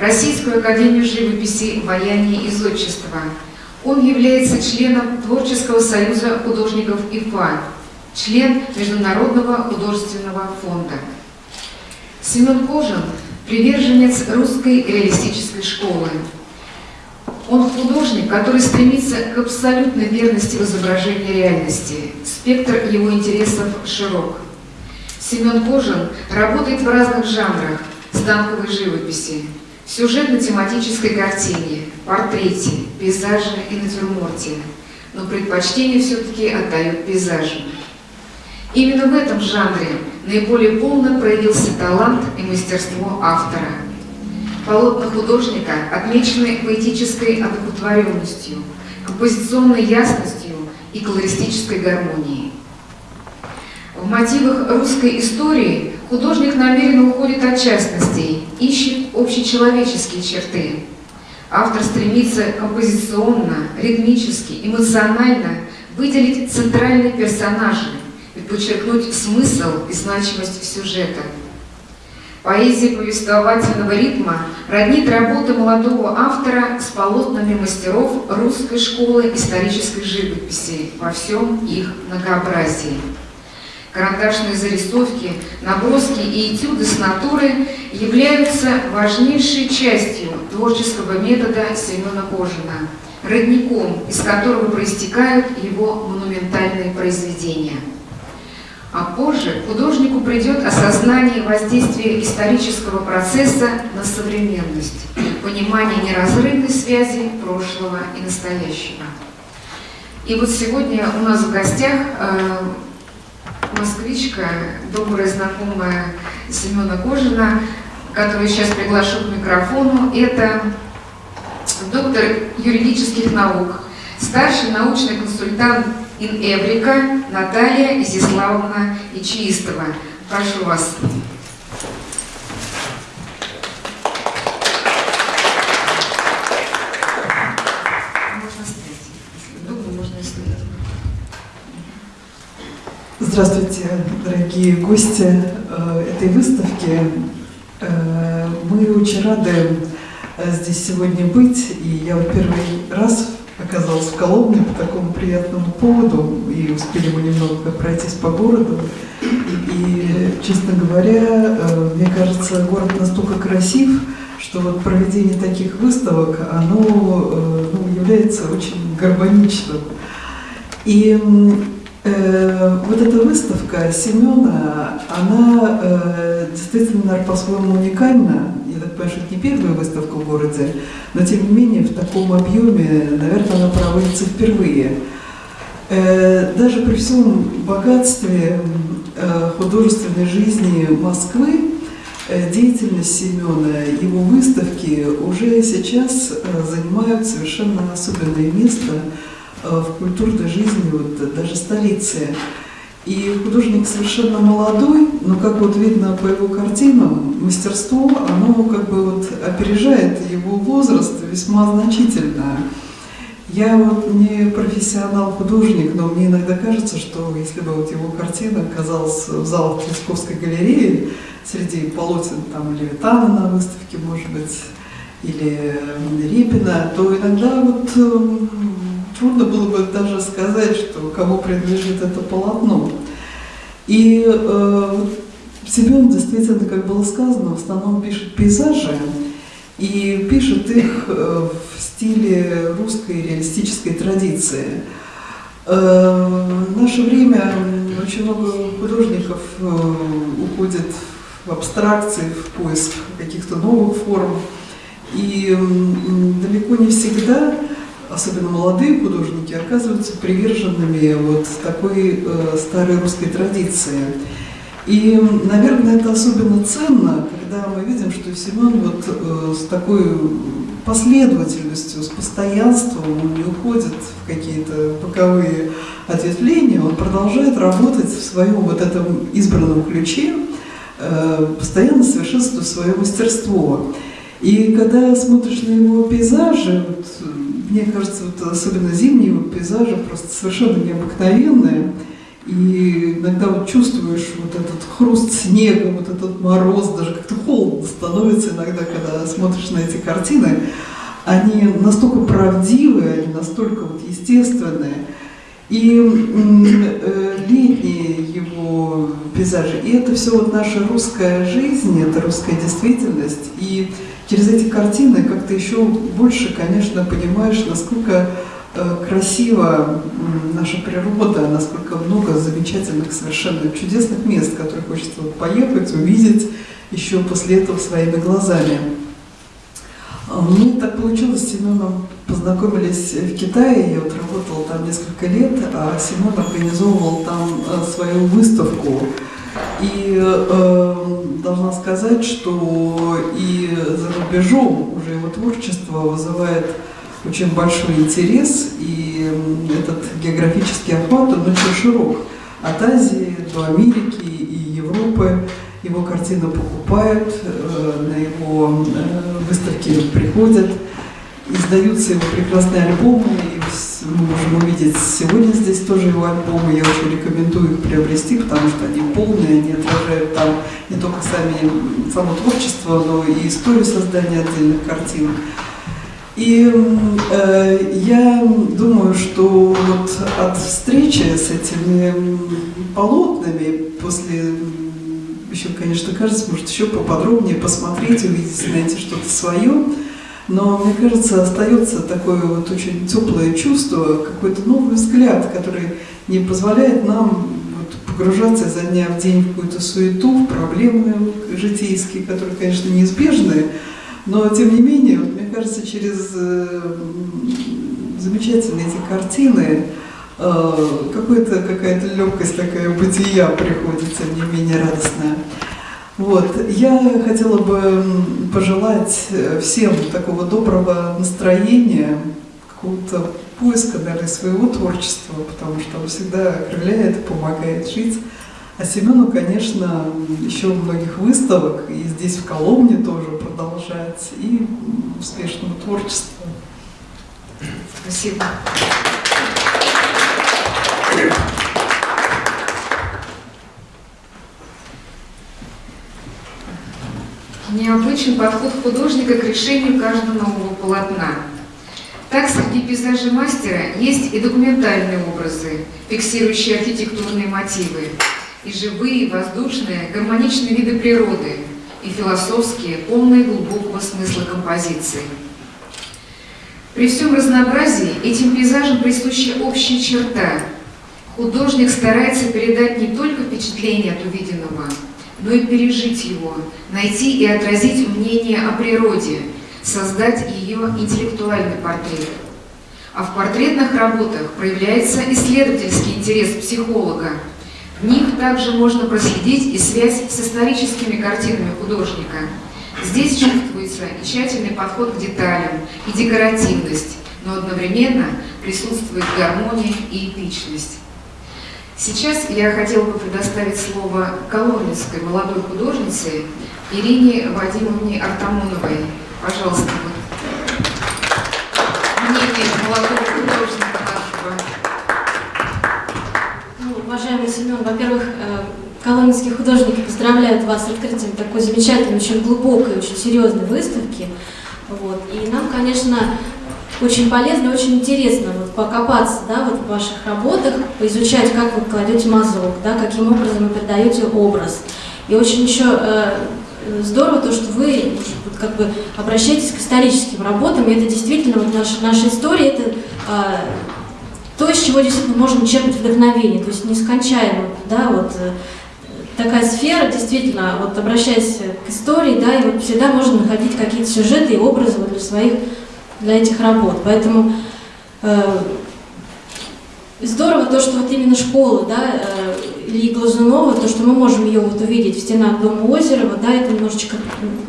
Российскую академию живописи, ваяния и зодчества. Он является членом Творческого союза художников ИФА, член Международного художественного фонда. Семен Кожин – приверженец русской реалистической школы. Он художник, который стремится к абсолютной верности в изображении реальности. Спектр его интересов широк. Семен Кожин работает в разных жанрах станковой живописи, сюжетно-тематической картине, портрете, пейзаже и натюрморте, но предпочтение все-таки отдает пейзажу. Именно в этом жанре наиболее полно проявился талант и мастерство автора. Полотна художника отмечены поэтической одухотворенностью, композиционной ясностью и колористической гармонией. В мотивах русской истории художник намеренно уходит от частностей, ищет общечеловеческие черты. Автор стремится композиционно, ритмически, эмоционально выделить центральные персонажи и подчеркнуть смысл и значимость сюжета. Поэзия повествовательного ритма роднит работы молодого автора с полотнами мастеров русской школы исторической живописи во всем их многообразии. Карандашные зарисовки, наброски и этюды с натуры являются важнейшей частью творческого метода Семена Кожина, родником, из которого проистекают его монументальные произведения. А позже художнику придет осознание воздействия исторического процесса на современность, понимание неразрывной связи прошлого и настоящего. И вот сегодня у нас в гостях э, москвичка, добрая знакомая Семена Кожина, которую сейчас приглашу к микрофону. Это доктор юридических наук, старший научный консультант Инэврика Наталья Изяславовна Ичиистова. Прошу вас. Здравствуйте, дорогие гости э, этой выставки. Э, мы очень рады э, здесь сегодня быть, и я вот первый раз оказалась в Коломне по такому приятному поводу, и успели мы немного пройтись по городу. И честно говоря, мне кажется, город настолько красив, что вот проведение таких выставок, оно ну, является очень гармоничным. И Э, вот эта выставка Семена, она э, действительно, по-своему уникальна. Я так понимаю, что это не первая выставка в городе, но тем не менее в таком объеме, наверное, она проводится впервые. Э, даже при всем богатстве художественной жизни Москвы, деятельность Семена, его выставки уже сейчас занимают совершенно особенное место – в культурной жизни вот, даже столицы. И художник совершенно молодой, но как вот видно по его картинам, мастерство, оно как бы вот опережает его возраст весьма значительно. Я вот не профессионал-художник, но мне иногда кажется, что если бы вот его картина оказалась в залах Третьяковской галереи, среди полотен там Левитана на выставке, может быть, или Репина, то иногда вот трудно было бы даже сказать, что кому принадлежит это полотно. И э, Семен действительно, как было сказано, в основном пишет пейзажи, и пишет их э, в стиле русской реалистической традиции. Э, в наше время очень много художников э, уходит в абстракции, в поиск каких-то новых форм, и далеко не всегда особенно молодые художники, оказываются приверженными вот такой э, старой русской традиции. И, наверное, это особенно ценно, когда мы видим, что Семен вот э, с такой последовательностью, с постоянством, он не уходит в какие-то боковые ответвления, он продолжает работать в своем вот этом избранном ключе, э, постоянно совершенствуя свое мастерство. И когда смотришь на его пейзажи, вот, мне кажется, вот особенно зимние вот пейзажи просто совершенно необыкновенные. И иногда вот чувствуешь вот этот хруст снега, вот этот мороз, даже как-то холодно становится иногда, когда смотришь на эти картины. Они настолько правдивые, они настолько вот естественные. И э, летние его пейзажи, и это все вот наша русская жизнь, это русская действительность. И через эти картины как-то еще больше, конечно, понимаешь, насколько э, красива наша природа, насколько много замечательных, совершенно чудесных мест, которые хочется поехать, увидеть еще после этого своими глазами. А, мне так получилось, с Семеном познакомились в Китае, я вот работала там несколько лет, а Семен организовывал там э, свою выставку. И э, должна сказать, что и за рубежом уже его творчество вызывает очень большой интерес, и этот географический охват, он очень широк. От Азии до Америки и Европы его картины покупают, э, на его э, выставки приходят, издаются его прекрасные альбомы, и мы можем увидеть сегодня здесь тоже его альбомы, я очень рекомендую их приобрести, потому что они полные, они отражают там не только сами, само творчество, но и историю создания отдельных картин. И э, я думаю, что вот от встречи с этими полотнами после еще, конечно, кажется, может еще поподробнее посмотреть, увидеть, найти что-то свое. Но мне кажется, остается такое вот очень теплое чувство, какой-то новый взгляд, который не позволяет нам вот погружаться изо дня в день в какую-то суету, в проблемы житейские, которые, конечно, неизбежны, но тем не менее, вот, мне кажется, через э, замечательные эти картины э, какая-то какая-то легкость такая бытия приходит, тем не менее радостная. Вот. Я хотела бы пожелать э, всем такого доброго настроения, какого-то поиска, наверное, своего творчества, потому что он всегда окрыляет помогает жить. А Семену, конечно, еще многих выставок, и здесь в Коломне тоже продолжать, и успешного творчества. Спасибо. Необычный подход художника к решению каждого нового полотна. Так, среди пейзажей мастера есть и документальные образы, фиксирующие архитектурные мотивы, и живые, воздушные, гармоничные виды природы, и философские, полные глубокого смысла композиции. При всем разнообразии этим пейзажам присуща общая черта. Художник старается передать не только впечатление от увиденного, но и пережить его, найти и отразить мнение о природе, создать ее интеллектуальный портрет. А в портретных работах проявляется исследовательский интерес психолога. В них также можно проследить и связь с историческими картинами художника. Здесь чувствуется и тщательный подход к деталям, и декоративность, но одновременно присутствует гармония и эпичность. Сейчас я хотела бы предоставить слово коломенской молодой художнице Ирине Вадимовне Артамоновой. Пожалуйста, мнение молодого художника нашего. Ну, уважаемый Семен, во-первых, э, коломенские художники поздравляют вас с открытием такой замечательной, очень глубокой, очень серьезной выставки. Вот. И нам, конечно, очень полезно, очень интересно вот покопаться да, вот в ваших работах, поизучать, как вы кладете мазок, да, каким образом вы передаете образ. И очень еще э, здорово то, что вы вот, как бы обращаетесь к историческим работам, и это действительно вот наша, наша история, это э, то, из чего действительно можно черпать вдохновение, то есть нескончаемо, да, вот э, такая сфера, действительно, вот обращаясь к истории, да, и вот всегда можно находить какие-то сюжеты и образы вот для своих для этих работ. Поэтому э, здорово то, что вот именно школа, да, э, Ильи Глазунова, то, что мы можем ее вот увидеть в стенах дома Озерова, да, это немножечко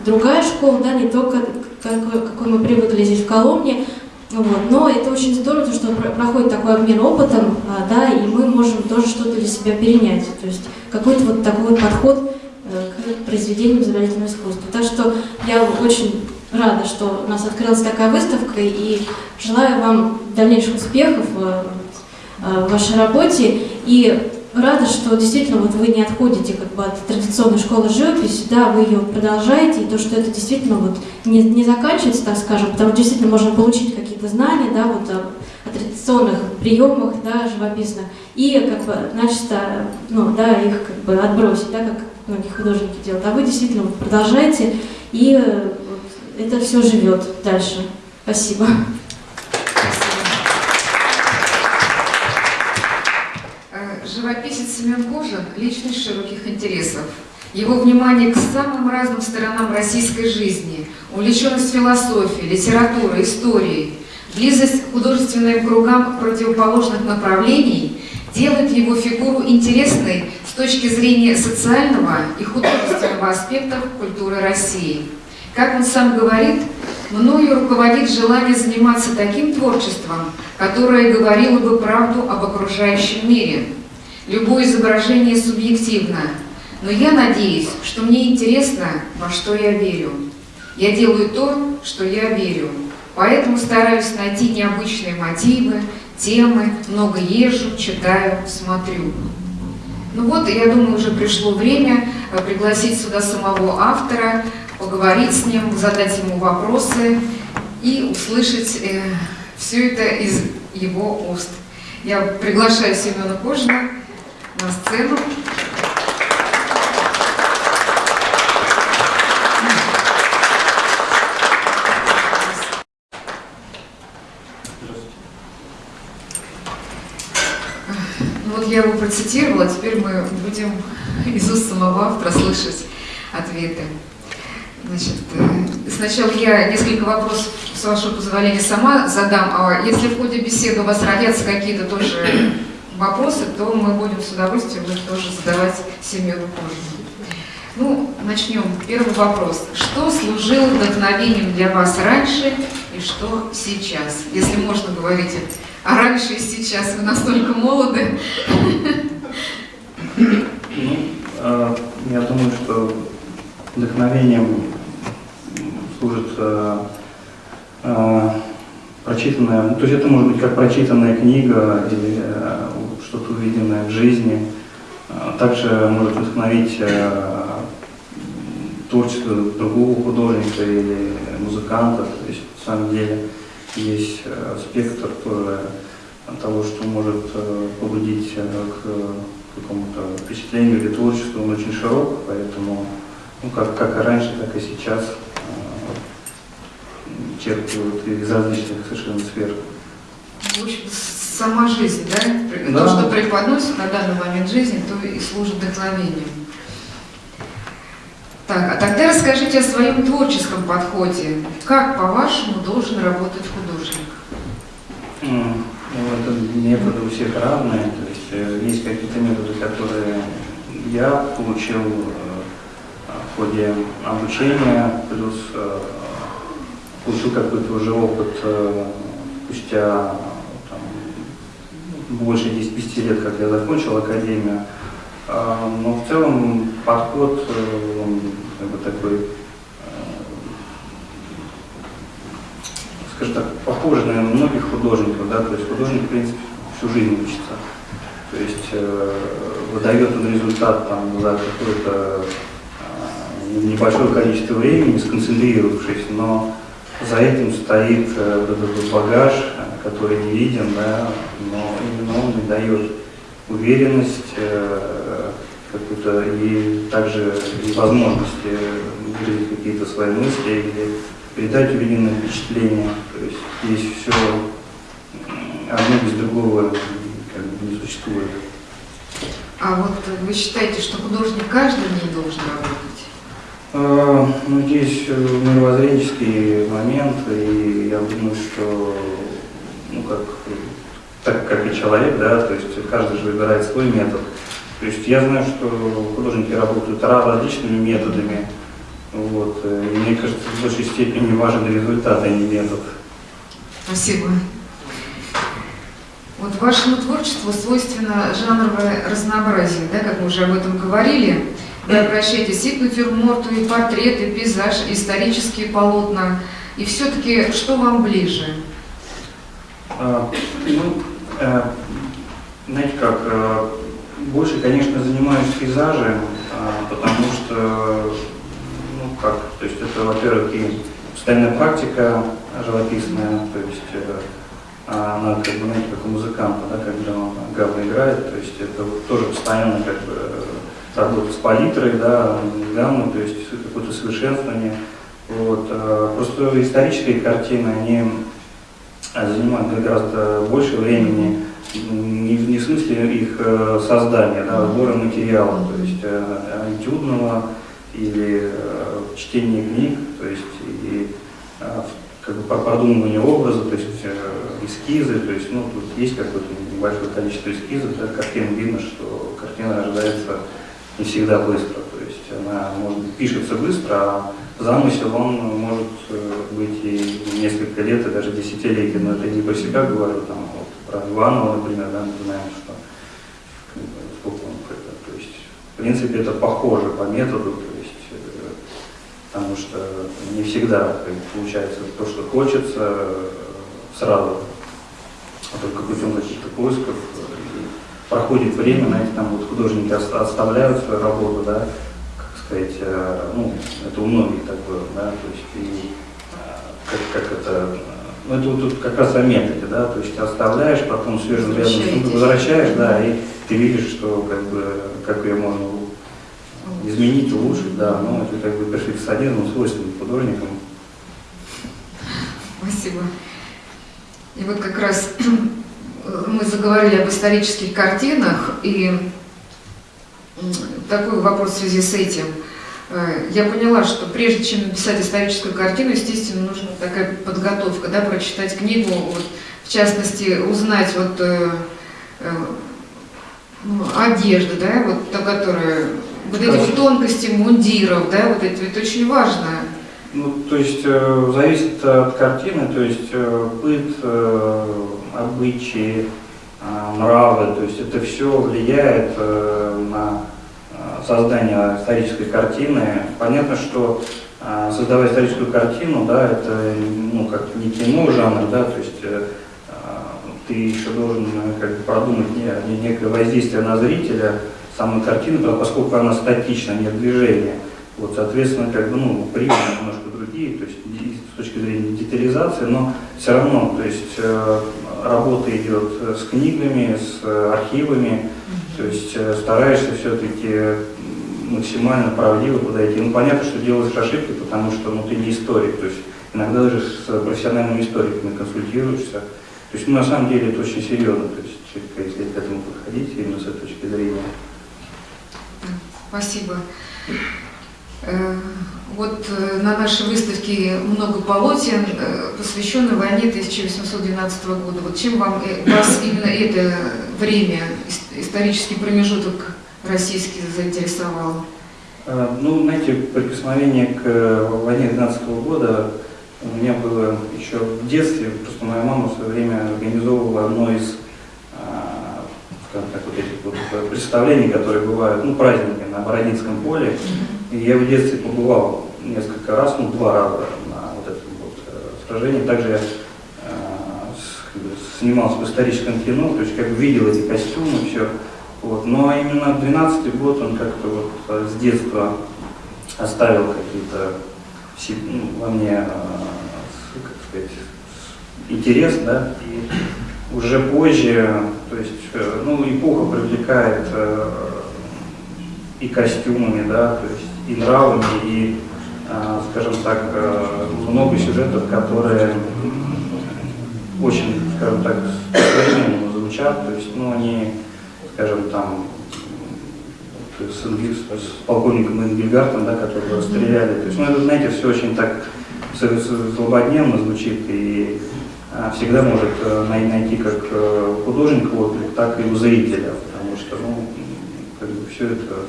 другая школа, да, не только какой, какой мы привыкли здесь в Коломне, вот, но это очень здорово, то, что проходит такой обмен опытом, а, да, и мы можем тоже что-то для себя перенять, то есть какой-то вот такой вот подход э, к произведению изобразительного искусства. Так что я очень рада, что у нас открылась такая выставка, и желаю вам дальнейших успехов в вашей работе. И рада, что действительно вот вы не отходите как бы от традиционной школы живописи, да, вы ее продолжаете, и то, что это действительно вот не, не заканчивается, так скажем, потому что действительно можно получить какие-то знания, да, вот о, о традиционных приемах, да, живописных, и как бы начисто, ну, да, их как бы отбросить, да, как многие художники делают. А вы действительно продолжаете, и э, это все живет дальше. Спасибо. Э, Живописец Семен Кожин – личность широких интересов. Его внимание к самым разным сторонам российской жизни, увлеченность философией, литературой, историей, близость к художественным кругам противоположных направлений делает его фигуру интересной с точки зрения социального и художественного аспектов культуры России. Как он сам говорит, мною руководит желание заниматься таким творчеством, которое говорило бы правду об окружающем мире. Любое изображение субъективно, но я надеюсь, что мне интересно, во что я верю. Я делаю то, что я верю, поэтому стараюсь найти необычные мотивы, темы, много езжу, читаю, смотрю. Ну вот, я думаю, уже пришло время э, пригласить сюда самого автора, поговорить с ним, задать ему вопросы и услышать э, все это из его уст. Я приглашаю Семена Кожина на сцену. Ну вот я его процитировала, теперь мы будем из уст самого автора слышать ответы. Значит, э, сначала я несколько вопросов, с вашего позволения, сама задам, а если в ходе беседы у вас родятся какие-то тоже вопросы, то мы будем с удовольствием их тоже задавать Семену Кожину. Ну, начнем. Первый вопрос. Что служило вдохновением для вас раньше и что сейчас? Если можно говорить а раньше и сейчас, вы настолько молоды. Ну, э, я думаю, что вдохновением служит э, э, прочитанная, то есть это может быть как прочитанная книга или э, что-то увиденное в жизни. Э, Также может вдохновить э, творчество другого художника или музыканта. То есть, на самом деле, есть э, спектр тоже того, что может э, побудить э, к какому-то впечатлению или творчеству, он очень широк, поэтому, ну, как, как и раньше, так и сейчас э, черпают из различных совершенно сфер. В общем, сама жизнь, да? Да. То, что преподносит на данный момент жизни, то и служит вдохновением. Так, а тогда расскажите о своем творческом подходе. Как, по-вашему, должен работать художник? М, Ну, это методы у всех разные, то есть э, есть какие-то методы, которые я получил э, в ходе обучения, плюс э, получил какой-то уже опыт э, спустя там, больше 10 лет, как я закончил академию. А, Но в целом подход, э, он как бы такой скажем так, похожи, наверное, на многих художников, да, то есть художник, в принципе, всю жизнь учится. То есть э, выдает он результат там за какое-то э, небольшое количество времени, сконцентрировавшись, но за этим стоит э, этот багаж, который не виден, да, но именно он и дает уверенность э, какую-то и также и возможность э, выразить какие-то свои мысли или передать увиденное впечатление. То есть здесь все одно без другого как бы не существует. А вот вы считаете, что художник каждый день должен работать? А, Ну, здесь э, мировоззренческий момент, и я думаю, что, ну, как, так как и человек, да, то есть каждый же выбирает свой метод. То есть я знаю, что художники работают ра- различными методами, вот, э, и мне кажется, в большей степени важен результат, а не метод. Спасибо. Вот вашему творчеству свойственно жанровое разнообразие, да, как мы уже об этом говорили. Вы обращаетесь и к натюрморту, и портреты, и пейзаж, и исторические полотна. И все-таки что вам ближе? А, Ну, э, знаете как, э, больше, конечно, занимаюсь пейзажем, а, потому что, ну как, то есть это, во-первых, и постоянная практика живописная, то есть э, а она как бы, знаете, как у музыканта, да, когда он гамма играет, то есть это вот тоже постоянно как бы работа с палитрой, да, гаммы, то есть какое-то совершенствование. Вот. а Просто исторические картины, они занимают гораздо больше времени, не, в смысле их э, создания, да, сбора материала, то есть э, этюдного или э, чтения книг, то есть и э, как бы по продумыванию образа, то есть э, эскизы, то есть ну, тут есть какое-то небольшое количество эскизов, да, картин видно, что картина рождается не всегда быстро, то есть она может пишется быстро, а замысел он может э, быть и несколько лет, и даже десятилетия, но это не про себя говорю, там, вот, про Иванова, например, да, мы знаем, что сколько он, то есть, в принципе, это похоже по методу, то есть, э, потому что не всегда получается то, что хочется э, сразу, а только путем каких-то поисков. Проходит время, знаете, там вот художники ос- оставляют свою работу, да, как сказать, э, ну, это у многих так было, да, то есть и э, как, как это, ну это вот тут как раз о методе, да, то есть оставляешь, потом свежим Возвращаетесь. возвращаешь, да, и ты видишь, что как бы, как ее можно изменить, улучшить, да, ну это как бы перфекционизм свойственен художникам. Спасибо. И вот как раз мы заговорили об исторических картинах, и такой вопрос в связи с этим. Э, Я поняла, что прежде чем написать историческую картину, естественно, нужна такая подготовка, да, прочитать книгу, вот, в частности, узнать вот э, э, ну, одежду, да, вот та, которая, вот эти вот тонкости мундиров, да, вот это, это очень важно. Ну, то есть э, зависит от картины, то есть э, быт, э, обычаи, э, нравы, то есть это все влияет э, на э, создание исторической картины. Понятно, что э, создавая историческую картину, да, это ну, как не кино жанр, да, то есть э, э, ты еще должен как бы продумать не- не- некое воздействие на зрителя самой картины, поскольку она статична, нет движения. Вот, соответственно, как бы, ну, приемы немножко другие, то есть с точки зрения детализации, но все равно, то есть работа идет э, с книгами, с э, архивами, то есть э, стараешься все-таки максимально правдиво подойти. Ну, понятно, что делаешь ошибки, потому что ну, ты не историк, то есть иногда даже с профессиональными историками консультируешься. То есть, ну, на самом деле, это очень серьезно, то есть, если к этому подходить именно с этой точки зрения. Спасибо. Э, Вот э, на нашей выставке много полотен, э, посвященных войне 1812 года. Вот чем вам, вас именно это время, ис- исторический промежуток российский заинтересовал? Ну, знаете, прикосновение к войне 12 года у меня было еще в детстве. Просто моя мама в свое время организовывала одно из, а, так, вот этих вот представлений, которые бывают, ну, праздники на Бородинском поле. Я в детстве побывал несколько раз, ну, два раза на вот этом вот э, сражении. Также я э, снимался в историческом кино, то есть как бы видел эти костюмы, все. Вот. Но именно 12 год он как-то вот э, с детства оставил какие-то ну, во мне, как сказать, интерес, да, и уже позже, то есть, ну, эпоха привлекает и костюмами, да, то есть и нравами, и, э, скажем так, э, много сюжетов, которые очень, скажем так, современно звучат, то есть, ну, они, скажем, там, с, Энгель- с полковником Энгельгартом, да, которого расстреляли, то есть, ну, это, знаете, все очень так злободневно звучит, и а, всегда может э, най- найти как э, художник отклик, так и у зрителя, потому что, ну, как бы все это а,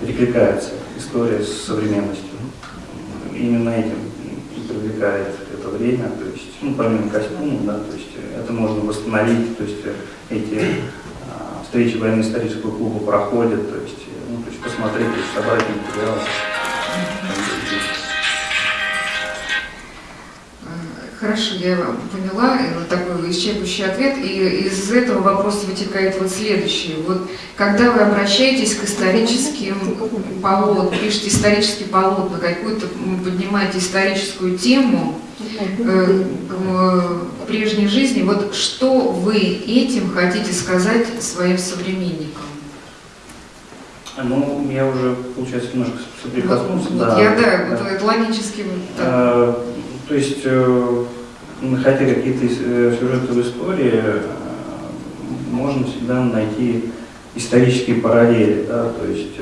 перекликается, история с современностью. Именно этим привлекает это время, то есть, ну, помимо костюма, да, то есть э, это можно восстановить, то есть э, эти встречи военно-исторического клуба проходят, то есть, э, ну, то есть посмотреть, то есть собрать материал. Хорошо, я поняла, вот такой исчерпывающий ответ, и из этого вопроса вытекает вот следующий. Вот когда вы обращаетесь к историческим полотнам, пишете исторические полотна, какую-то поднимаете историческую тему э, к прежней жизни, вот что вы этим хотите сказать своим современникам? Ну, я уже, получается, немножко соприкоснулся. Вот, да. я, да, вот это логически. Э, То есть, э, находя какие-то э, сюжеты в истории, э, можно всегда найти исторические параллели, да, то есть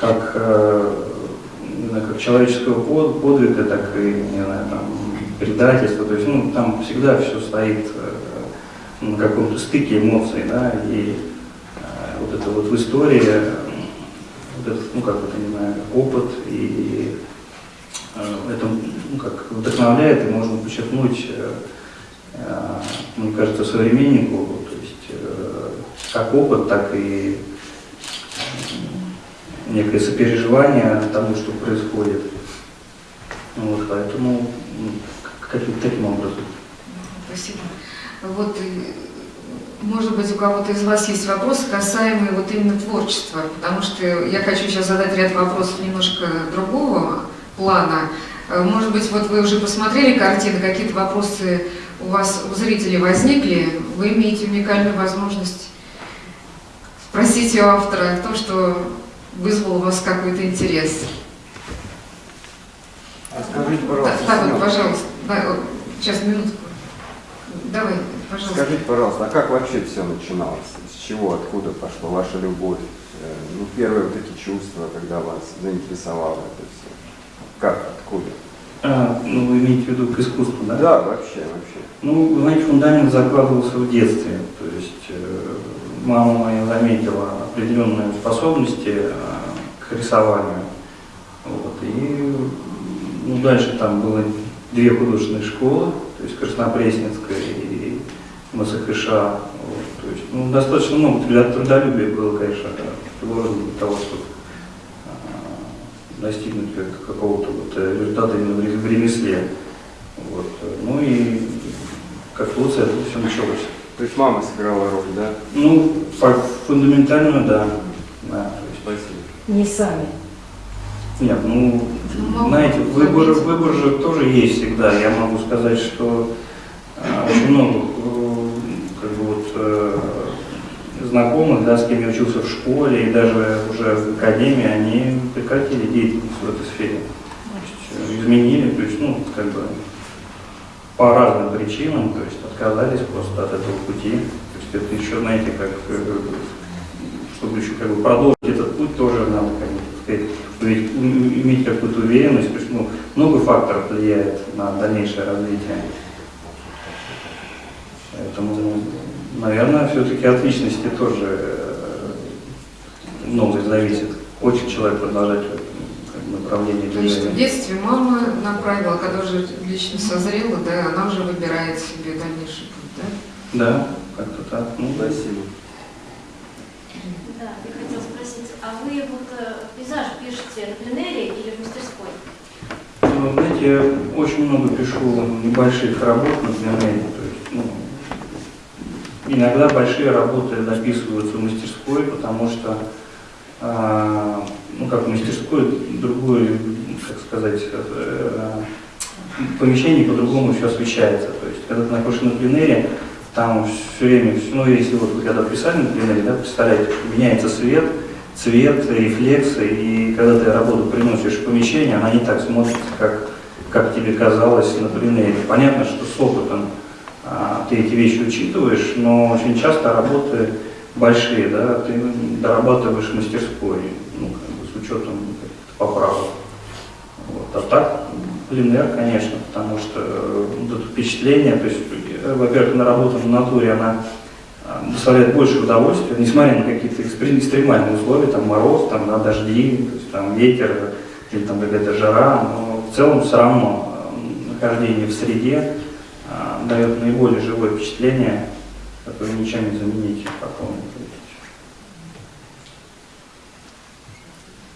как, знаю, как человеческого под- подвига, так и не знаю, там, предательства, то есть ну, там всегда все стоит на каком-то стыке эмоций, да, и вот это вот в истории, вот этот, ну как это, не знаю, опыт и это ну, как вдохновляет и можно подчеркнуть, э, э, мне кажется, современнику, то есть э, как опыт, так и э, некое сопереживание тому, что происходит. Вот, поэтому каким-то таким образом. Спасибо. Вот, э, может быть, у кого-то из вас есть вопросы, касаемые вот именно творчества, потому что я хочу сейчас задать ряд вопросов немножко другого плана. Э, Может быть, вот вы уже посмотрели картины, какие-то вопросы у вас, у зрителей возникли, вы имеете уникальную возможность спросить у автора то, что вызвало у вас какой-то интерес. А скажите, пожалуйста, да, вот, Семен, пожалуйста, Да, вот, сейчас, минутку. Давай, пожалуйста. скажите, пожалуйста, а как вообще все начиналось? С чего, откуда пошла ваша любовь? Э, Ну, первые вот эти чувства, когда вас заинтересовало это все. Как, откуда? А, ну, вы имеете в виду к искусству, да? Да, вообще, вообще. Ну, вы знаете, фундамент закладывался в детстве. То есть э, мама моя заметила определенные способности э, к рисованию. Вот, и ну, дальше там было две художественные школы, то есть Краснопресненская и МСХШ. Вот, то есть, ну, достаточно много труда- трудолюбия было, конечно, приложено для того, чтобы достигнуть как- какого-то вот э, результата именно в ре- в ремесле. Вот. Ну и как получается это все началось. То есть мама сыграла роль, да? Ну, фундаментальную, да. да то есть, Спасибо. Не сами. нет, ну, Ну, знаете, выбор, выбор же тоже есть всегда. Я могу сказать, что э, очень много э, как бы вот, знакомых, да, с кем я учился в школе и даже уже в академии, они прекратили деятельность в этой сфере. Э, изменили, то есть, ну, как бы по разным причинам, то есть отказались просто от этого пути. То есть это еще, знаете, как, э, чтобы еще как бы продолжить этот путь, тоже надо, как бы, сказать, иметь какую-то уверенность, то есть, ну, много факторов влияет на дальнейшее развитие. Поэтому, наверное, все-таки от личности тоже э, многое зависит. Хочет человек продолжать направлении То есть в движения. детстве мама направила, когда уже лично созрела, да, она уже выбирает себе дальнейший путь, да? Да, как-то так. Ну, Спасибо. Да, я хотела спросить, а вы вот э, пейзаж пишете на пленэре или в мастерской? Ну, знаете, я очень много пишу небольших работ на пленэре, то есть, ну, иногда большие работы дописываются в мастерской, потому что, а, ну, как в мастерской, другое, как сказать, э, помещение по-другому все освещается, то есть, когда ты находишься на пленэре, там все время, ну, если вот когда писали на пленэре, да, представляете, меняется свет, цвет, рефлексы, и когда ты работу приносишь в помещение, она не так смотрится, как, как тебе казалось на пленэре. Понятно, что с опытом ты эти вещи учитываешь, но очень часто работы большие, да, ты дорабатываешь мастерской, ну, как бы с учетом поправок. Вот. А так, пленэр, конечно, потому что э, вот это впечатление, то есть, э, во-первых, на работа в натуре, она а, доставляет больше удовольствия, несмотря на какие-то экстре- экстремальные условия, там мороз, там да, дожди, то есть, там ветер или там какая-то жара, но в целом все равно э, нахождение в среде дает наиболее живое впечатление, которое ничем не заменить потом.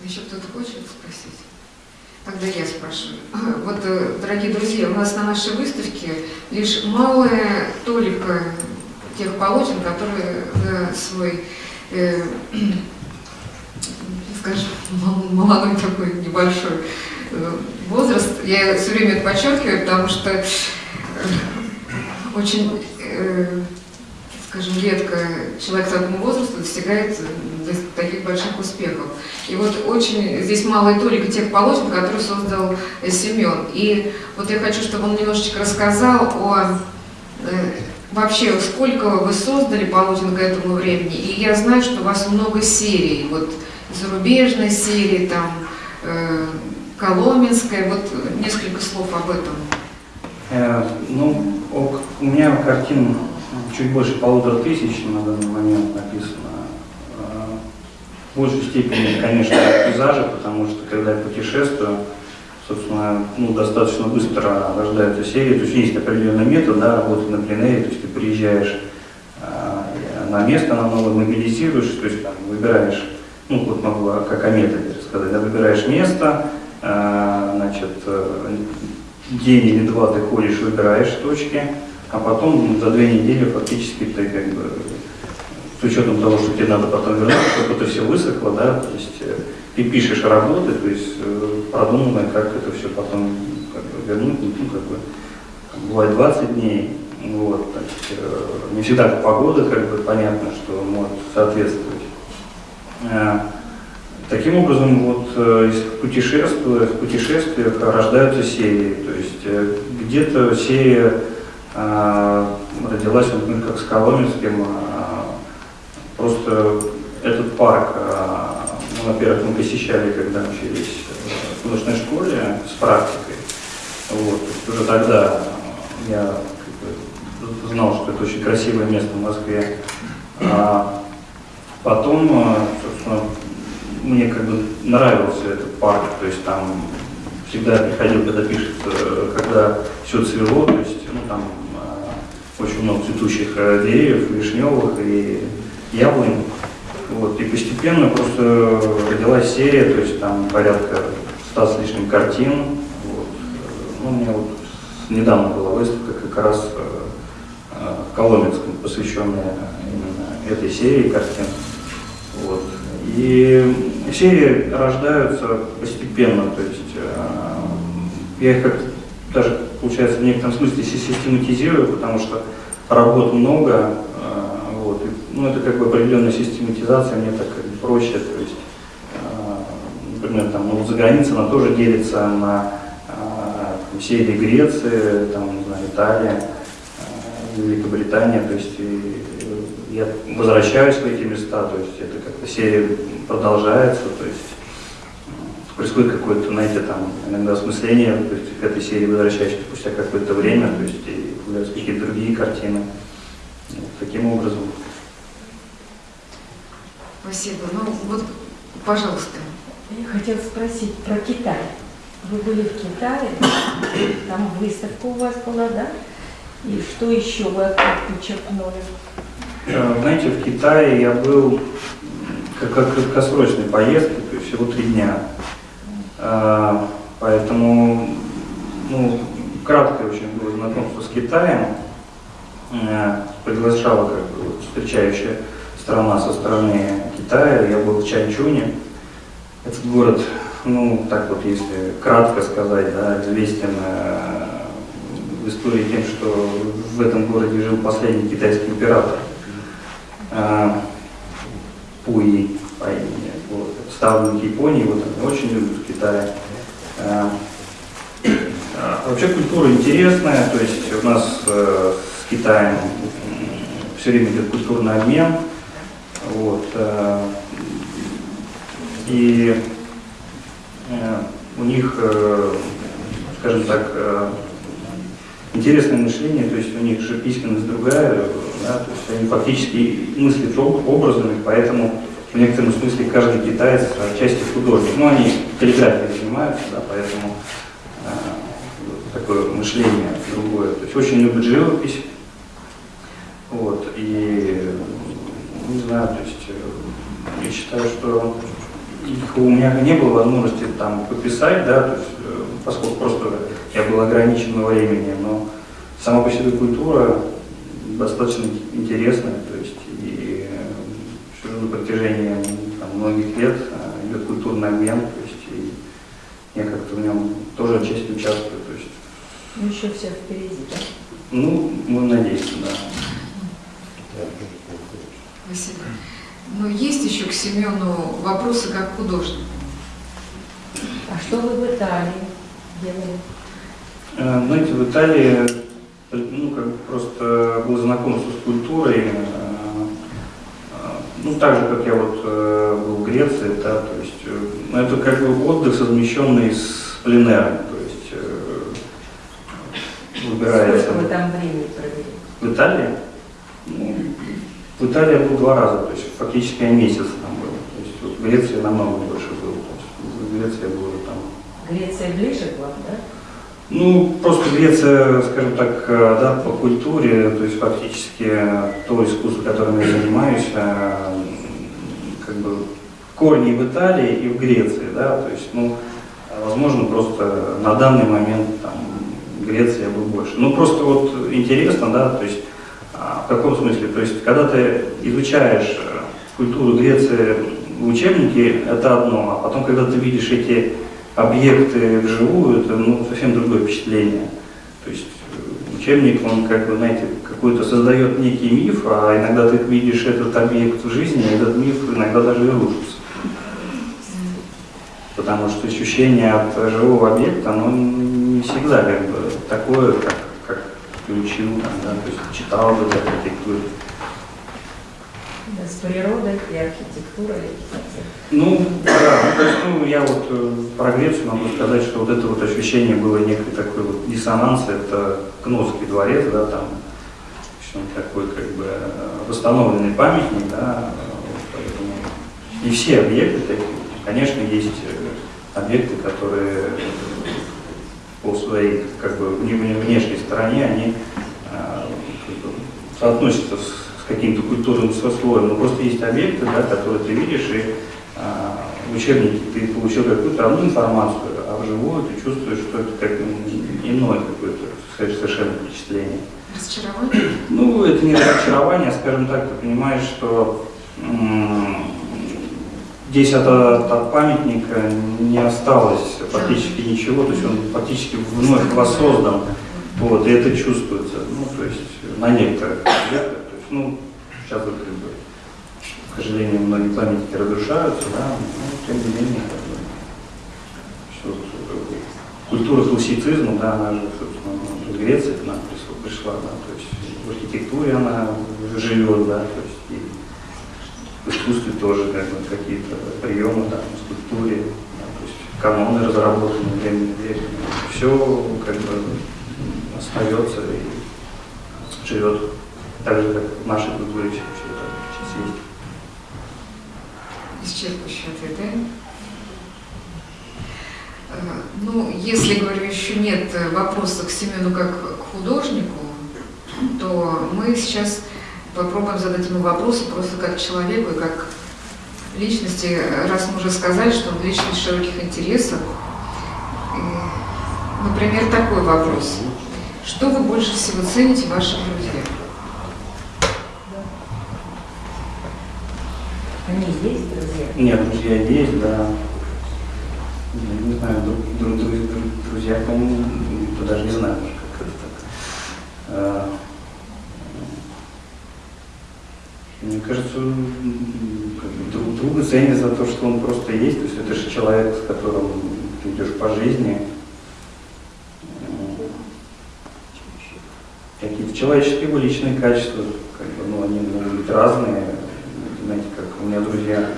Еще кто-то хочет спросить? Тогда я спрошу. Вот, э, дорогие друзья, у нас на нашей выставке лишь малая толика тех полотен, которые за свой, э, скажем, мол- молодой такой небольшой э, возраст, я все время это подчеркиваю, потому что очень, э, скажем, редко человек такому возрасту достигает э, таких больших успехов. И вот очень здесь малая толика тех полотен, которые создал э, Семен. И вот я хочу, чтобы он немножечко рассказал о э, вообще, сколько вы создали полотен к этому времени. И я знаю, что у вас много серий, вот зарубежной серии, там, э, Коломенская, вот несколько слов об этом. Э, Ну, ок- у меня картин чуть больше полутора тысяч на данный момент написано. Э, В большей степени, конечно, пейзажи, потому что когда я путешествую, собственно, ну, достаточно быстро рождаются серии. То есть есть определенный метод да, работы на пленэре, то есть ты приезжаешь э, на место, на новое мобилизируешь, то есть там выбираешь, ну вот могу как о методе рассказать, да, выбираешь место, э, значит, э, день или два ты ходишь, выбираешь точки, а потом за две недели фактически ты как бы с учетом того, что тебе надо потом вернуться, чтобы это все высохло, да, то есть э, ты пишешь работы, то есть э, продуманно, как это все потом как бы, вернуть, ну, как бы, бывает 20 дней, вот, есть, э, не всегда погода, как бы, понятно, что может соответствовать. Таким образом, вот э, из путешествия, в путешествиях рождаются серии. То есть э, где-то серия э, родилась, мы как с Коломенским, э, просто этот парк, э, ну, во-первых, мы посещали, когда учились в художественной школе с практикой. Вот, уже тогда я знал, что это очень красивое место в Москве. А потом, э, собственно, мне как бы нравился этот парк, то есть там всегда приходил, когда пишет, э, когда все цвело, то есть ну, там э, очень много цветущих э, деревьев, вишневых и яблонь. Вот, и постепенно просто родилась серия, то есть там порядка ста с лишним картин. Вот. Ну, у меня вот недавно была выставка как раз э, в Коломенском, посвященная именно этой серии картин. И серии рождаются постепенно, то есть э, я их как даже, получается, в некотором смысле си- систематизирую, потому что работ много, э, вот, и, ну, это как бы определенная систематизация, мне так как бы проще, то есть, э, например, там, ну, за границей она тоже делится на там, серии Греции, там, не знаю, Италия, Великобритания, то есть и, я возвращаюсь в эти места, то есть это как-то серия продолжается, то есть происходит какое-то, знаете, там иногда осмысление, то есть к этой серии возвращаюсь спустя какое-то время, то есть и появляются какие-то другие картины. Вот таким образом. Спасибо. Ну вот, пожалуйста. Я хотела спросить про Китай. Вы были в Китае, там выставка у вас была, да? И что еще вы подчеркнули? Э, Знаете, в Китае я был как, краткосрочной поездке, то есть всего три дня. Э, Поэтому, ну, краткое очень было знакомство с Китаем. Э, Приглашала как бы встречающая сторона со стороны Китая. Я был в Чанчуне. Этот город, ну, так вот, если кратко сказать, да, известен э, в истории тем, что в этом городе жил последний китайский император. Пуи по имени. Вот. Ставленник Японии, вот они очень любят в Китае. Э, а Вообще культура интересная, то есть у нас э, с Китаем все время идет культурный обмен. Вот, и э, у них, э, скажем так, интересное мышление, то есть у них же письменность другая, да, то есть они фактически мыслят об- образами, поэтому в некотором смысле каждый китаец отчасти художник. Ну, они каллиграфией занимаются, да, поэтому э, такое мышление другое. То есть очень любят живопись. Вот, и не знаю, то есть э, я считаю, что их у меня не было возможности там подписать, да, то есть, поскольку просто я был ограничен во времени, но сама по себе культура достаточно интересная, то есть и э, всё на протяжении там, многих лет э, идет культурный обмен, то есть и я как-то в нем тоже отчасти участвую, то есть, Ну, еще все впереди, да? ну, мы надеемся, да. Спасибо. Но есть еще к Семену вопросы как художнику. А что вы в Италии делали? Э, Знаете, в Италии ну, как просто был знакомство с культурой. э, э, Ну, так же, как я вот был в Греции, да, то есть, ну, это как бы отдых, совмещенный с пленером, то есть, выбирается. Сколько вы там времени провели? В Италии? Ну, в Италии я был два раза, то есть фактически я месяц там был. То есть вот в Греции намного больше был. То есть в Греции я был Греция ближе к вам, да? Ну, просто Греция, скажем так, э, да, по культуре, то есть фактически э, то искусство, которым я занимаюсь, э, как бы корни в Италии и в Греции, да, то есть, ну, возможно, просто на данный момент там в Греции я был больше. Ну, просто вот интересно, да, то есть, а, в каком смысле, то есть, когда ты изучаешь культуру Греции в учебнике, это одно, а потом, когда ты видишь эти объекты вживую, это ну, совсем другое впечатление. То есть э, учебник, он как бы, знаете, какой-то создает некий миф, а иногда ты видишь этот объект в жизни, и этот миф иногда даже и рушится. Потому что ощущение от живого объекта, оно не всегда как бы такое, как, как учил, там, да, то есть читал архитектуре. Да, с природой и архитектурой. Ну, да, то есть, ну, я вот э, про Грецию могу сказать, что вот это вот ощущение было некой такой вот диссонанс, это Кносский дворец, да, там, в общем, такой как бы э, восстановленный памятник, да, поэтому не все объекты такие, конечно, есть э, объекты, которые по своей как бы вне- вне- внешней стороне, они как бы соотносятся с каким-то культурным сословием, но просто есть объекты, да, которые ты видишь, и а, в учебнике ты получил какую-то одну информацию, а вживую ты чувствуешь, что это как м, иное какое-то совершенно впечатление. Разочарование? Ну, это не разочарование, а, скажем так, ты понимаешь, что здесь от, от памятника не осталось практически ничего, то есть он фактически вновь воссоздан, вот, и это чувствуется, ну, то есть на некоторых ну, сейчас вот как бы, к сожалению, многие памятники разрушаются, да, но тем не менее, как бы, что, культура классицизма, да, она же, собственно, ну, из Греции к нам пришла, да, то есть в архитектуре она живет, да, то есть и в искусстве тоже как бы, какие-то приемы, да, в скульптуре, да, то есть каноны разработаны временем временем. Все как бы остается и живет так же, как в нашей культуре все, это есть. Исчерпывающий ответ, да? Э, Ну, если, говорю, еще нет вопросов к Семену как к художнику, то мы сейчас попробуем задать ему вопросы просто как человеку и как личности, раз мы уже сказали, что он личность широких интересов. Например, такой вопрос. Что вы больше всего цените в ваших друзьях? Друзья? Нет, друзья есть, да. Я Не знаю, друг, друг- друг- друг- друзья, по-моему, даже не знаю, как это так. А, Мне кажется, друг друга ценят за то, что он просто есть. То есть это же человек, с которым ты идешь по жизни. Какие-то человеческие его личные качества, как бы, ну, они могут быть разные. Знаете, как у меня друзья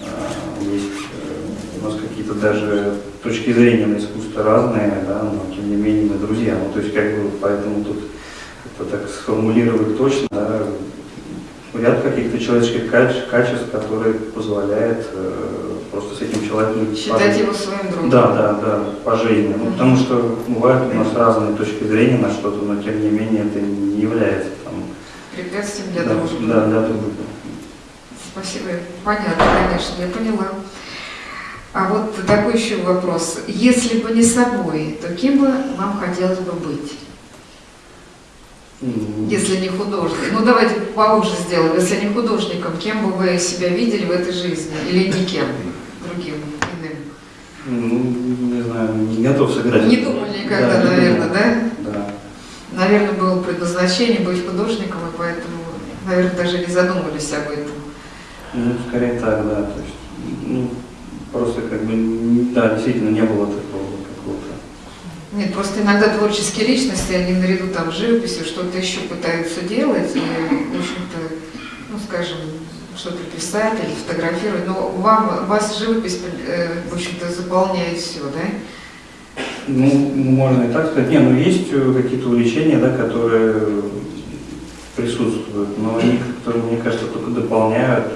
э, есть, э, у нас какие-то даже точки зрения на искусство разные, да, но тем не менее мы друзья. Ну, то есть как бы поэтому тут это так сформулировать точно, да, ряд каких-то человеческих качеств, которые позволяют э, просто с этим человеком Считать пожить. его своим другом? Да, да, да, по жизни. Ну, потому что бывают у нас разные точки зрения на что-то, но тем не менее это не является там, Препятствием для да, дружбы? да, для дружбы. Спасибо. Понятно, конечно, я поняла. А вот такой еще вопрос. Если бы не собой, то кем бы вам хотелось бы быть? Если не художник. Ну давайте поуже сделаем. Если не художником, кем бы вы себя видели в этой жизни? Или никем другим, иным? Ну, не знаю, не готов сыграть. Не думали никогда, Да, наверное, да? Да. Наверное, было предназначение быть художником, и поэтому, наверное, даже не задумывались об этом. Ну, скорее так, да. То есть, ну, просто как бы, да, действительно не было такого какого-то. Нет, просто иногда творческие личности, они наряду там с живописью что-то еще пытаются делать, и, в общем-то, ну, скажем, что-то писать или фотографировать, но вам, вас живопись, э, в общем-то, заполняет все, да? Ну, можно и так сказать. Не, ну есть э, какие-то увлечения, да, которые присутствуют, но они, которые, мне кажется, только дополняют,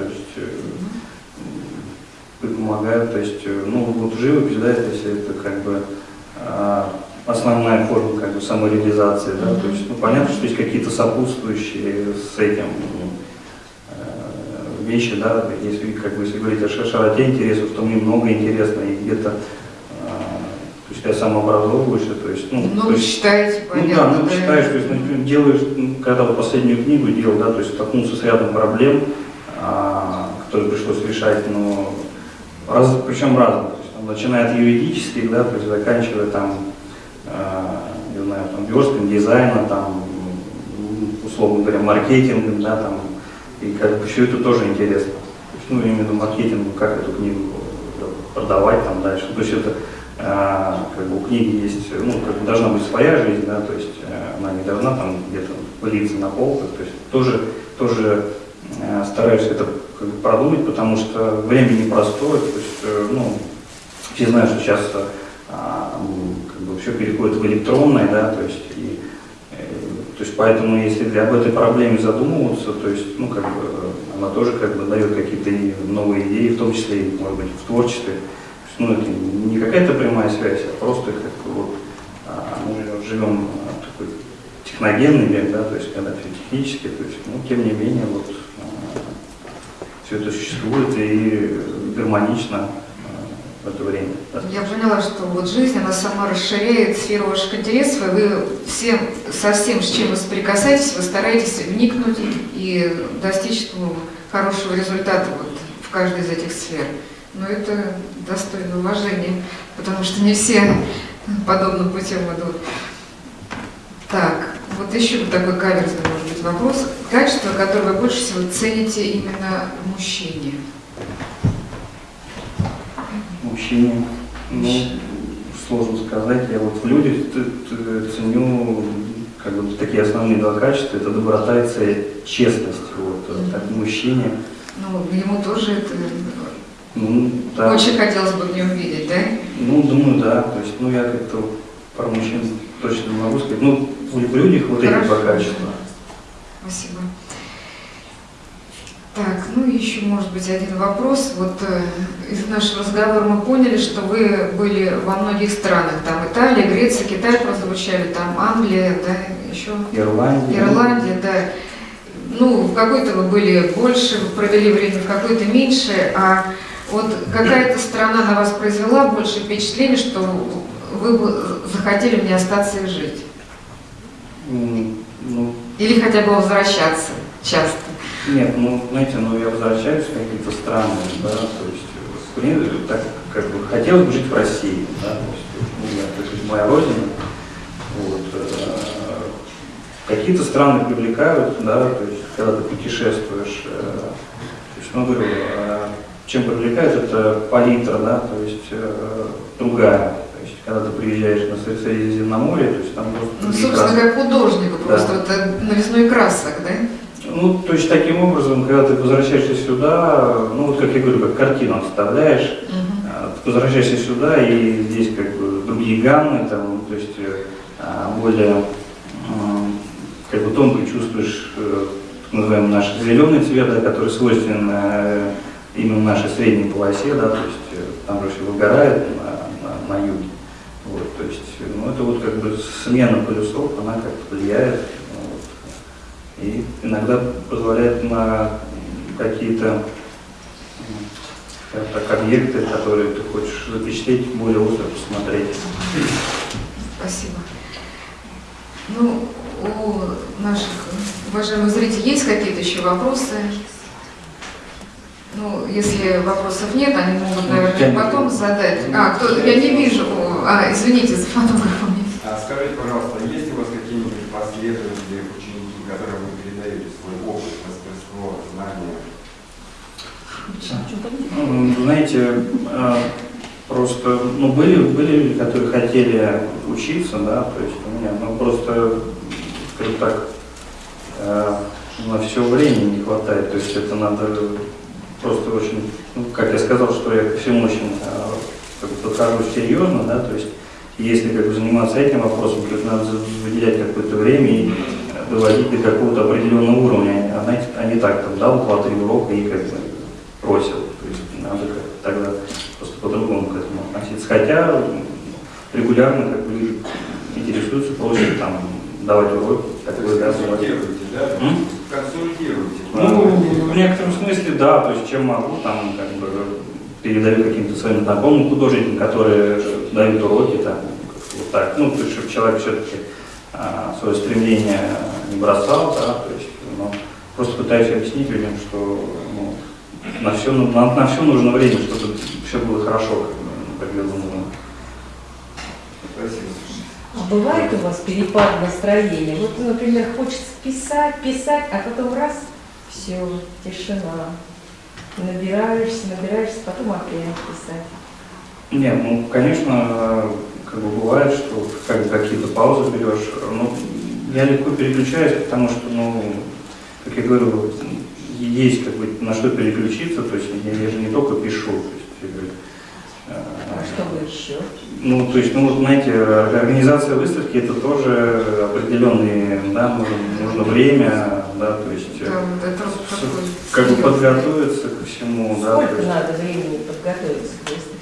помогают. То есть, э, ну, вот живопись, да, если это как бы а, основная форма как бы самореализации, да, то есть, ну, понятно, что есть какие-то сопутствующие с этим э, вещи, да, если как бы если говорить о широте интересов, то мне много интересно, и где-то, э, то есть я самообразовываюсь, то есть, ну, то Много есть, читаете, ну да, понятно, ну, читаешь, то есть, ну, делаешь, ну, когда вот последнюю книгу делал, да, то есть столкнулся с рядом проблем, а, которые пришлось решать, но раз, причем разных, то есть, там, начиная от юридических, да, то есть заканчивая там, а, не знаю, там, верстком дизайна, там, м, условно говоря, маркетингом, да, там, и как бы все это тоже интересно. То есть, ну, виду маркетинг, ну, как эту книгу э, продавать там дальше. То есть это а, как бы у книги есть, ну, как бы должна быть своя жизнь, да, то есть э, она не должна там где-то пылиться на полках, то есть тоже, тоже э, стараюсь это как бы продумать, потому что время непростое, то есть, э, ну, все знают, что сейчас э, как бы все переходит в электронное, да, то есть, и, э, то есть поэтому, если об этой проблеме задумываться, то есть, ну, как бы, она тоже как бы дает какие-то новые идеи, в том числе, может быть, в творчестве. Есть, ну, это не какая-то прямая связь, а просто как бы вот, а, мы живем такой техногенный век, да, то есть когда все технически, то есть, ну, тем не менее, вот, все это существует и гармонично а, в это время. Я поняла, что вот жизнь, она сама расширяет сферу ваших интересов, и вы всем, со всем, с чем вы соприкасаетесь, вы стараетесь вникнуть и достичь ну, хорошего результата вот, в каждой из этих сфер. Но это достойно уважения, потому что не все подобным путем идут. Так, вот еще вот такой каверзный, может быть, вопрос. Качество, которое вы больше всего цените именно в мужчине? Мужчине, ну, сложно сказать. Я вот в людях ценю как бы такие основные два качества. Это доброта и честность. Вот, так, в мужчине. Ну, ему тоже это Ну, да. очень хотелось бы в нем видеть, да? Ну, думаю, да. То есть, ну, я как-то про мужчин точно не могу сказать. Ну, в людях вот эти два Хорошо. качества. Спасибо. Так, ну и еще, может быть, один вопрос. Вот э, из нашего разговора мы поняли, что вы были во многих странах. Там Италия, Греция, Китай прозвучали, там Англия, да, еще Ирландия. Ирландия, да. Ну, в какой-то вы были больше, вы провели время, в какой-то меньше. А вот какая-то страна на вас произвела больше впечатление, что вы бы захотели в ней остаться и жить? Ну, Или хотя бы возвращаться часто? Нет, ну, знаете, ну, я возвращаюсь в какие-то страны, да, то есть, в принципе, так, как бы, хотелось бы жить в России, да, то есть, ну, я- то есть, моя родина, вот, э, какие-то страны привлекают, да, то есть, когда ты путешествуешь, э, то есть, ну, говорю, э, чем привлекает, это палитра, да, то есть, э, другая, когда ты приезжаешь на Сре- Средиземноморье, то есть, там просто Ну, собственно, краски. как художнику, Да. просто вот новизной красок, да? Ну, то есть таким образом, когда ты возвращаешься сюда, ну вот как я говорю, как картину оставляешь, а, ты возвращаешься сюда, и здесь как бы другие гаммы, там, то есть э, а, более как бы тонко чувствуешь э, так называемый наш зеленый цвет, да, который свойственен э, именно нашей средней полосе, да, то есть там же все выгорает на, на, на юге. То есть, ну, это вот как бы смена полюсов, она как-то влияет. вот. И иногда позволяет на какие-то так, объекты, которые ты хочешь запечатлеть, более остро посмотреть. Спасибо. Ну, у наших уважаемых зрителей есть какие-то еще вопросы? Ну, если вопросов нет, они могут, Я наверное, потом задать. А, кто, я не вижу. А, извините за фотографом. А скажите, пожалуйста, есть у вас какие-нибудь последователи, ученики, которым вы передаете свой опыт, мастерство, знания? Ну, Знаете, э, просто, ну, были, были люди, которые хотели учиться, да, то есть у меня, ну, просто, скажем так, э, на все времени не хватает, то есть это надо просто очень, ну, как я сказал, что я ко всему очень э, как бы подхожу серьезно, да, то есть если как бы заниматься этим вопросом, то надо выделять какое-то время и доводить до какого-то определенного уровня, а, знаете, а не так, там, дал два-три урока и как бы бросил. То есть надо как тогда просто по-другому к этому относиться. Хотя регулярно как бы интересуются, просят там давать уроки, То такое есть да, да? Консультируете. Ну, в некотором смысле, да, то есть чем могу, там, как бы, передаю каким-то своим знакомым художникам, которые дают уроки, там, вот так, ну, то есть, чтобы человек все-таки свое стремление не бросал, да, то есть, ну, просто пытаюсь объяснить людям, что, ну, на все, на, на все нужно время, чтобы все было хорошо, как, бы, ну, как я думаю. Спасибо. А бывает у вас перепад настроения? Вот, например, хочется писать, писать, а потом раз, все, тишина. Набираешься, набираешься, потом опять писать. Не, ну, конечно, как бы бывает, что как какие-то паузы берешь. Ну, я легко переключаюсь, потому что, ну, как я говорю, есть как бы на что переключиться, то есть я, я же не только пишу, то есть, что вы еще? ну, то есть, ну, вот, знаете, организация выставки это тоже определенные, да, нужно, нужно время, да, то есть, э, Да, вот это такой как бы подготовиться ко всему, да, то Сколько есть, надо времени подготовиться к выставке?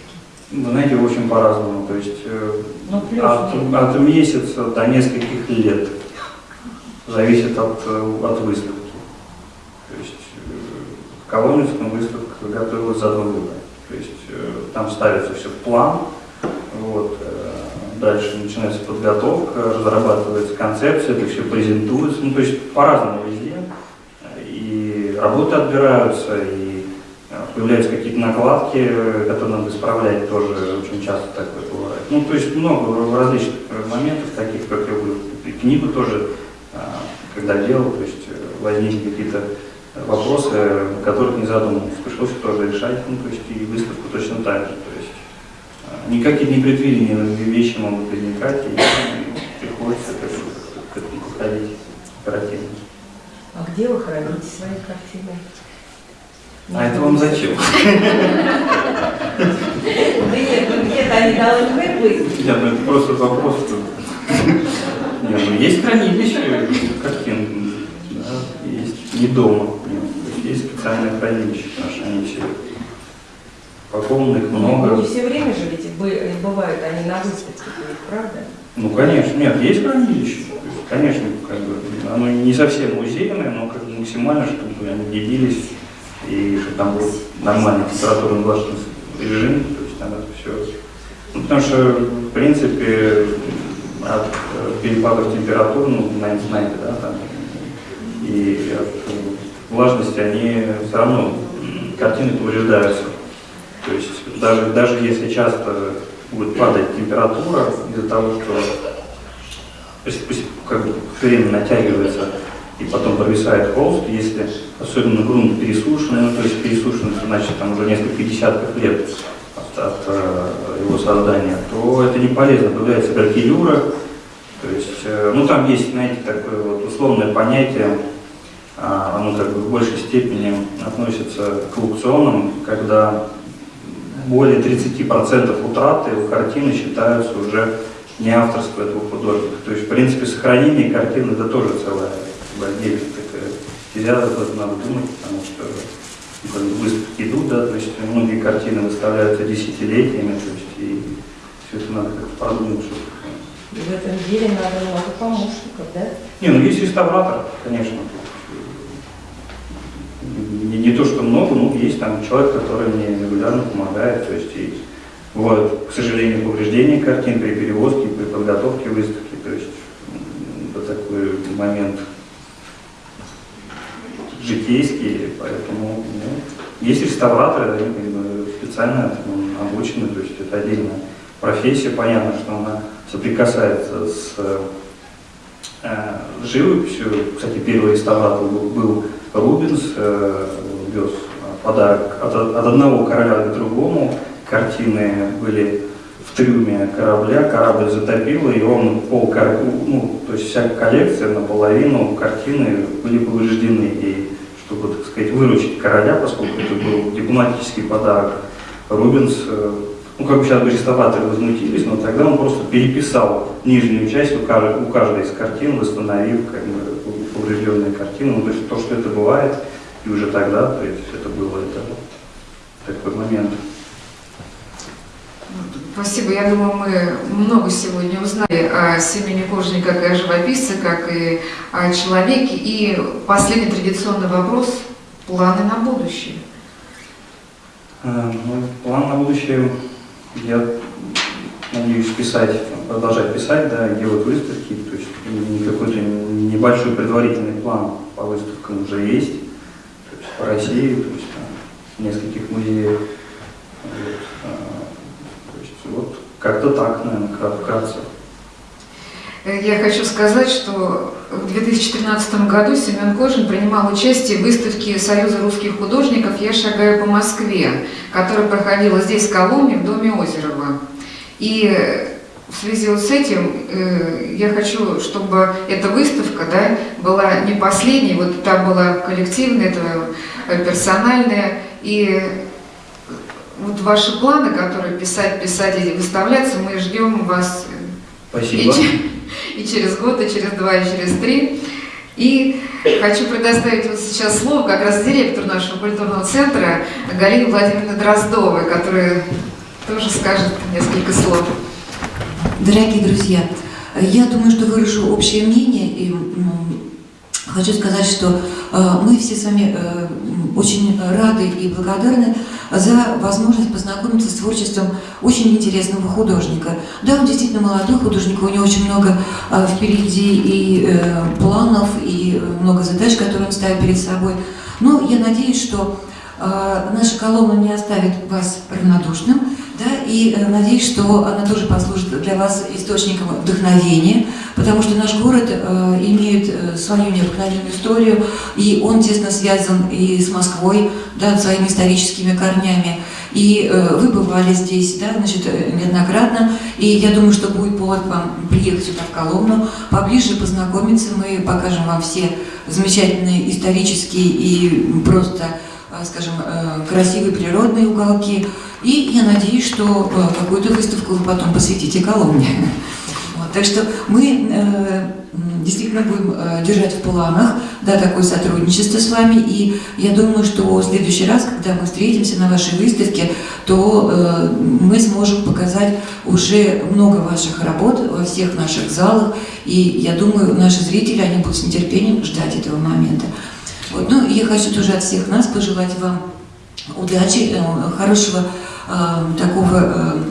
вы знаете, очень по-разному, то есть, э, Ну, плюс От, минус. от месяца до нескольких лет. Зависит от, э, от выставки. То есть э, в Коломенском выставка готовилась за два года. Там ставится все в план. Вот, э, дальше начинается подготовка, разрабатывается концепция, это все презентуется. Ну, то есть по-разному везде. И работы отбираются, и э, появляются какие-то накладки, которые надо исправлять, тоже очень часто такое бывает. Ну, то есть много различных моментов, таких, как я говорю, книгу тоже, э, когда делал, то есть возникли какие-то вопросы, о которых не задумывался, пришлось их тоже решать, ну, то есть и выставку точно так же, то есть э, никакие непредвиденные вещи могут возникать, и приходится как бы к этому подходить оперативно. А где вы храните свои картины? А это вам зачем? Да нет, ну где-то они должны быть. Нет, ну это просто вопрос. что- Нет, ну есть хранилище картин, да, есть не дома. Есть специальное хранилище наше, они все упакованы, их Ну, много. не все время же ведь бы- бывают они на выставке, правда? Ну, конечно, нет, есть хранилище. Конечно, как бы, оно не совсем музейное, но как бы максимально, чтобы они делились, и чтобы там был нормальный температурный влажный режим, то есть там это все. Ну, потому что, в принципе, от э, перепадов температур, ну, знаете, знаете, да, там, и от э, влажности они все равно, картины повреждаются. То есть даже, даже если часто будет падать температура из-за того, что как бы время натягивается и потом провисает холст, если особенно грунт пересушенный, ну то есть пересушенный, значит там уже несколько десятков лет от, от, э, его создания, то это не полезно, появляется гракелюра, то есть, э, ну там есть, знаете, такое вот условное понятие, оно как бы в большей степени относится к аукционам, когда более 30% утраты у картины считаются уже не авторство этого художника. То есть, в принципе, сохранение картины это тоже целая отдельная такая об этом надо думать, потому что ну, как бы выставки идут, да, то есть многие картины выставляются десятилетиями, то есть и все это надо как-то продумать, чтобы в этом деле надо много помощников, да? не, ну есть реставратор, конечно. Не, не то, что много, но есть там человек, который мне регулярно помогает. То есть и бывают, к сожалению, повреждения картин при перевозке, при подготовке выставки. То есть это такой момент житейский, поэтому ну, есть реставраторы, они специально обучены, то есть это отдельная профессия, понятно, что она соприкасается с э, живописью. Кстати, первый реставратор был, был Рубинс, э, вез подарок от, от одного короля к другому. Картины были в трюме корабля, корабль затопило, и он пол, ну, то есть вся коллекция наполовину картины были повреждены. И чтобы, так сказать, выручить короля, поскольку это был дипломатический подарок, Рубинс, э, ну, как бы сейчас бы реставраторы возмутились, но тогда он просто переписал нижнюю часть у каждой, у каждой из картин, восстановив как бы, поврежденные картины. Ну, то есть то, что это бывает, и уже тогда, то есть это было это, такой момент. Спасибо. Я думаю, мы много сегодня узнали о Семене Кожине как и о живописце, как и о человеке. И последний традиционный вопрос – планы на будущее. Э, ну, план на будущее, я надеюсь писать, продолжать писать, да, делать выставки, то есть какой-то небольшой предварительный план по выставкам уже есть, то есть по России, то есть там, нескольких музеях. Вот, э, то есть вот как-то так, наверное, крат- вкратце. Э, Я хочу сказать, что в 2013 году Семен Кожин принимал участие в выставке Союза русских художников «Я шагаю по Москве», которая проходила здесь, в Коломне, в доме Озерова. И в связи вот с этим э, я хочу, чтобы эта выставка да, была не последней, вот там была коллективная, это э, персональная, и вот ваши планы, которые писать, писать и выставляться, мы ждем вас Спасибо. че- и через год, и через два, и через три. И хочу предоставить вот сейчас слово как раз директору нашего культурного центра Галине Владимировне Дроздовой, которая тоже скажет несколько слов. Дорогие друзья, я думаю, что выражу общее мнение и хочу сказать, что э, мы все с вами э, очень рады и благодарны за возможность познакомиться с творчеством очень интересного художника. Да, он действительно молодой художник, у него очень много э, впереди и планов, и много задач, которые он ставит перед собой. Но я надеюсь, что наша колонна не оставит вас равнодушным, и э, надеюсь, что она тоже послужит для вас источником вдохновения, потому что наш город э, имеет э, свою необыкновенную историю, и он тесно связан и с Москвой, да, своими историческими корнями. И вы бывали здесь, да, значит, неоднократно, и я думаю, что будет повод вам приехать сюда в Коломну, поближе познакомиться, мы покажем вам все замечательные исторические и просто, скажем, э, красивые природные уголки. И я надеюсь, что э, какую-то выставку вы потом посвятите Коломне. Вот, так что мы э, действительно будем э, держать в планах да, такое сотрудничество с вами. И я думаю, что в следующий раз, когда мы встретимся на вашей выставке, то э, мы сможем показать уже много ваших работ во всех наших залах. И я думаю, наши зрители, они будут с нетерпением ждать этого момента. Вот. Ну, я хочу тоже от всех нас пожелать вам удачи, э, хорошего э, такого э,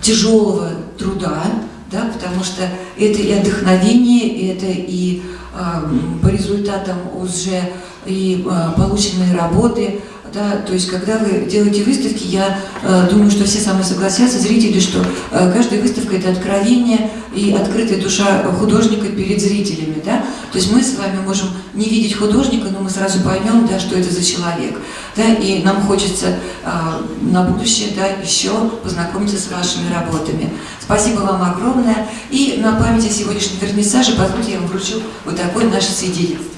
тяжелого труда, да, потому что это и вдохновение, это и э, по результатам уже и э, полученные работы, да, то есть когда вы делаете выставки, я э, думаю, что все со согласятся, зрители, что э, каждая выставка это откровение и открытая душа художника перед зрителями, да, то есть мы с вами можем не видеть художника, но мы сразу поймем, да, что это за человек, да, и нам хочется э, на будущее, да, еще познакомиться с вашими работами. Спасибо вам огромное, и на память о сегодняшнем вернисаже, позвольте, я вам вручу вот такое наше свидетельство.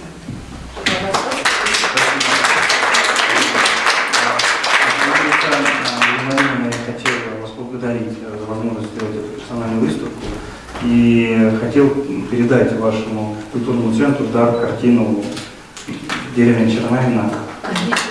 Передать вашему культурному центру дар картину деревня Чернавина Присесть.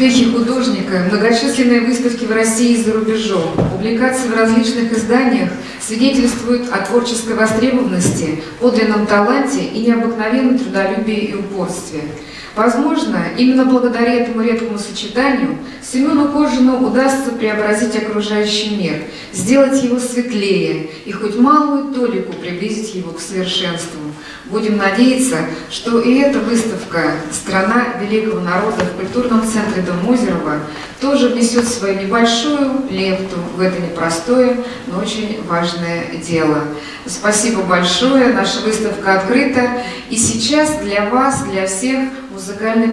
О успехе художника, многочисленные выставки в России и за рубежом, публикации в различных изданиях свидетельствуют о творческой востребованности, подлинном таланте и необыкновенном трудолюбии и упорстве. Возможно, именно благодаря этому редкому сочетанию Семену Кожину удастся преобразить окружающий мир, сделать его светлее и хоть малую толику приблизить его к совершенству. Будем надеяться, что и эта выставка «Страна великого народа» в культурном центре Дом Озерова тоже внесет свою небольшую лепту в это непростое, но очень важное дело. Спасибо большое, наша выставка открыта. И сейчас для вас, для всех музыкальный